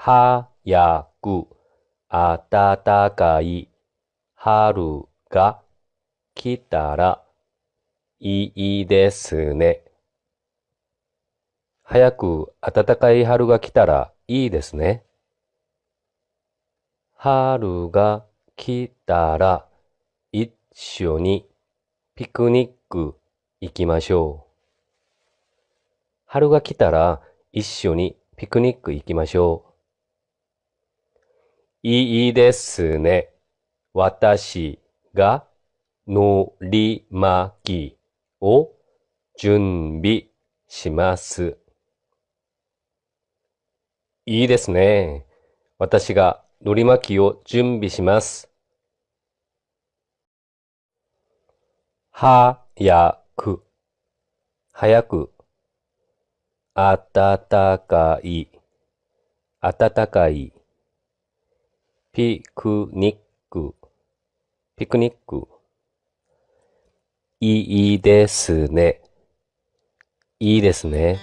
早く暖かい春が来たらいいですね。早く暖かい春が来たらいいですね。春が来たら一緒にピクニック行きましょう。春が来たら一緒にピクニック行きましょう。いいですね。私がのり巻きを準備します。いいですね。私がのり巻きを準備します。早く、早く、暖かい、暖かい、ピクニック、ピクニック、いいですね。いいですね。